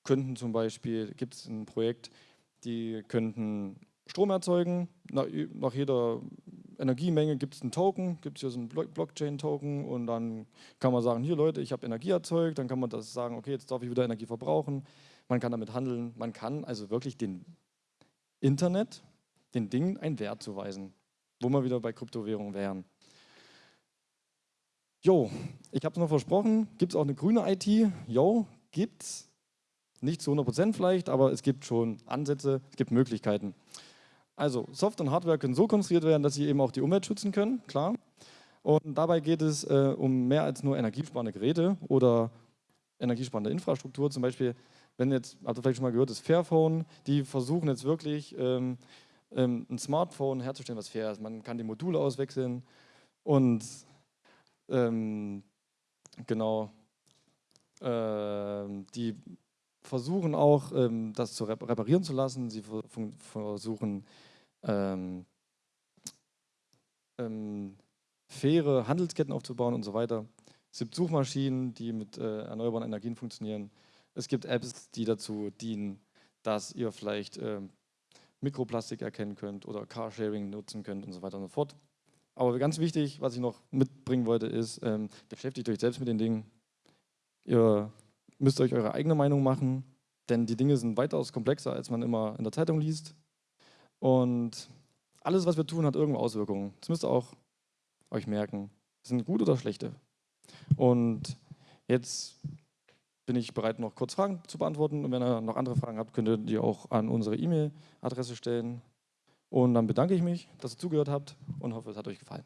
könnten zum Beispiel, gibt es ein Projekt, die könnten Strom erzeugen. Nach, nach jeder Energiemenge gibt es einen Token, gibt es hier so einen Blockchain-Token und dann kann man sagen, hier Leute, ich habe Energie erzeugt, dann kann man das sagen, okay, jetzt darf ich wieder Energie verbrauchen. Man kann damit handeln, man kann also wirklich dem Internet, den Dingen einen Wert zuweisen, wo wir wieder bei Kryptowährungen wären. Jo, ich habe es noch versprochen, gibt es auch eine grüne IT? Jo, gibt es. Nicht zu 100% vielleicht, aber es gibt schon Ansätze, es gibt Möglichkeiten. Also Software und Hardware können so konstruiert werden, dass sie eben auch die Umwelt schützen können, klar. Und dabei geht es äh, um mehr als nur energiesparende Geräte oder energiesparende Infrastruktur. Zum Beispiel, wenn jetzt, habt ihr vielleicht schon mal gehört, das Fairphone, die versuchen jetzt wirklich ähm, ähm, ein Smartphone herzustellen, was fair ist. Man kann die Module auswechseln und ähm, genau ähm, die versuchen auch, ähm, das zu reparieren zu lassen. Sie versuchen, ähm, ähm, faire Handelsketten aufzubauen und so weiter. Es gibt Suchmaschinen, die mit äh, erneuerbaren Energien funktionieren. Es gibt Apps, die dazu dienen, dass ihr vielleicht äh, Mikroplastik erkennen könnt oder Carsharing nutzen könnt und so weiter und so fort. Aber ganz wichtig, was ich noch mitbringen wollte, ist, ähm, beschäftigt euch selbst mit den Dingen. Ihr müsst euch eure eigene Meinung machen, denn die Dinge sind weitaus komplexer, als man immer in der Zeitung liest. Und alles, was wir tun, hat irgendwo Auswirkungen. Das müsst ihr auch euch merken. Sind gute oder schlechte. Und jetzt bin ich bereit, noch kurz Fragen zu beantworten. Und wenn ihr noch andere Fragen habt, könnt ihr die auch an unsere E-Mail-Adresse stellen. Und dann bedanke ich mich, dass ihr zugehört habt und hoffe, es hat euch gefallen.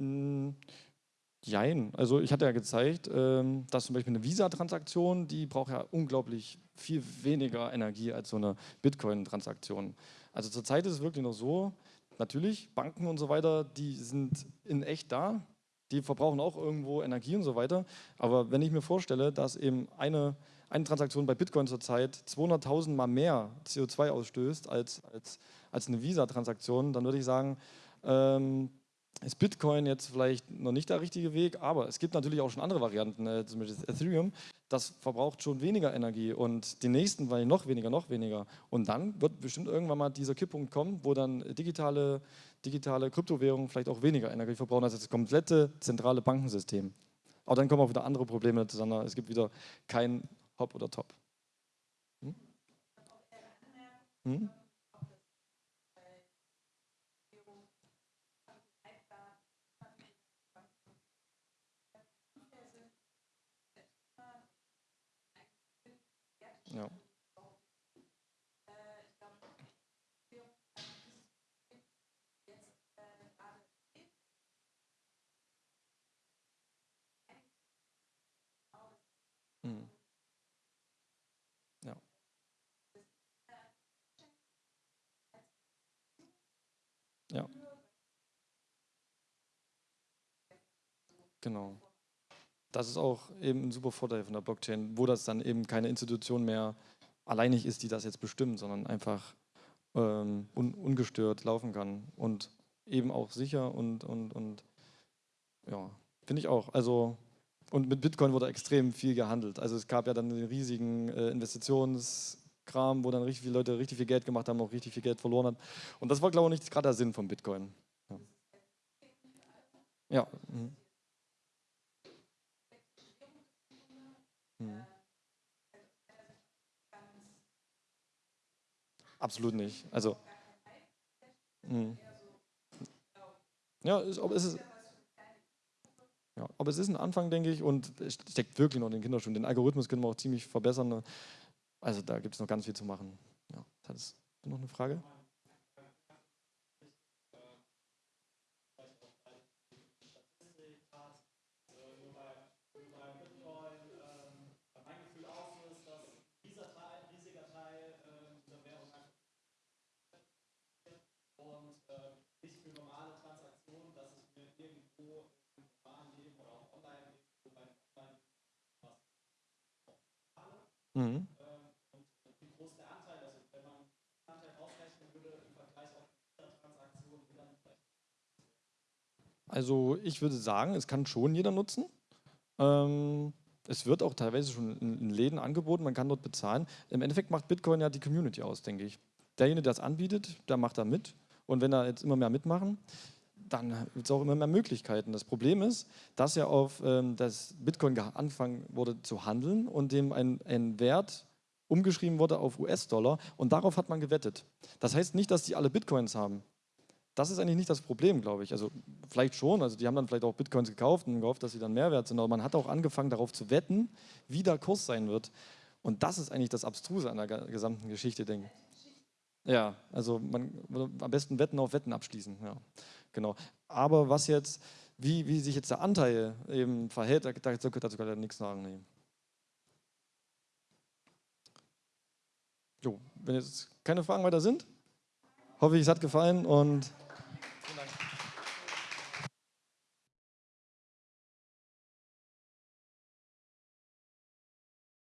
Mm, jein. Also ich hatte ja gezeigt, ähm, dass zum Beispiel eine Visa-Transaktion, die braucht ja unglaublich viel weniger Energie als so eine Bitcoin-Transaktion. Also zurzeit ist es wirklich noch so, natürlich, Banken und so weiter, die sind in echt da, die verbrauchen auch irgendwo Energie und so weiter. Aber wenn ich mir vorstelle, dass eben eine, eine Transaktion bei Bitcoin zurzeit 200.000 mal mehr CO2 ausstößt als, als, als eine Visa-Transaktion, dann würde ich sagen, ähm, ist Bitcoin jetzt vielleicht noch nicht der richtige Weg, aber es gibt natürlich auch schon andere Varianten, äh, zum Beispiel Ethereum, das verbraucht schon weniger Energie und die nächsten weil noch weniger, noch weniger. Und dann wird bestimmt irgendwann mal dieser Kipppunkt kommen, wo dann digitale, digitale Kryptowährungen vielleicht auch weniger Energie verbrauchen als das komplette zentrale Bankensystem. Aber dann kommen auch wieder andere Probleme zusammen. Es gibt wieder kein Hop oder Top. Hm? Hm? Ja. Mhm. Ja. Ja. Genau. Das ist auch eben ein super Vorteil von der Blockchain, wo das dann eben keine Institution mehr alleinig ist, die das jetzt bestimmt, sondern einfach ähm, un ungestört laufen kann und eben auch sicher und, und, und ja, finde ich auch. Also und mit Bitcoin wurde extrem viel gehandelt. Also es gab ja dann einen riesigen äh, Investitionskram, wo dann richtig viele Leute richtig viel Geld gemacht haben, auch richtig viel Geld verloren haben. Und das war, glaube ich, nicht gerade der Sinn von Bitcoin. Ja. ja. Mhm. Absolut nicht. Also, mh. ja, ist, aber es ist, ja, aber es ist ein Anfang, denke ich, und es steckt wirklich noch in den Kinderschuhen. Den Algorithmus können wir auch ziemlich verbessern. Also da gibt es noch ganz viel zu machen. Ja, hat es noch eine Frage? Mhm. Also ich würde sagen, es kann schon jeder nutzen. Ähm, es wird auch teilweise schon in, Läden angeboten, man kann dort bezahlen. Im Endeffekt macht Bitcoin ja die Community aus, denke ich. Derjenige, der das anbietet, der macht da mit. Und wenn da jetzt immer mehr mitmachen, dann wird es auch immer mehr Möglichkeiten. Das Problem ist, dass ja auf ähm, das Bitcoin angefangen wurde zu handeln und dem ein, ein Wert umgeschrieben wurde auf US-Dollar und darauf hat man gewettet. Das heißt nicht, dass die alle Bitcoins haben. Das ist eigentlich nicht das Problem, glaube ich. Also vielleicht schon, also die haben dann vielleicht auch Bitcoins gekauft und gehofft, dass sie dann mehr wert sind, aber man hat auch angefangen darauf zu wetten, wie der Kurs sein wird. Und das ist eigentlich das Abstruse an der gesamten Geschichte, denke ich. Ja, also man am besten Wetten auf Wetten abschließen, ja, genau. Aber was jetzt, wie, wie sich jetzt der Anteil eben verhält, dazu, dazu kann ich nichts sagen. Nee. Jo, wenn jetzt keine Fragen weiter sind, hoffe ich, es hat gefallen und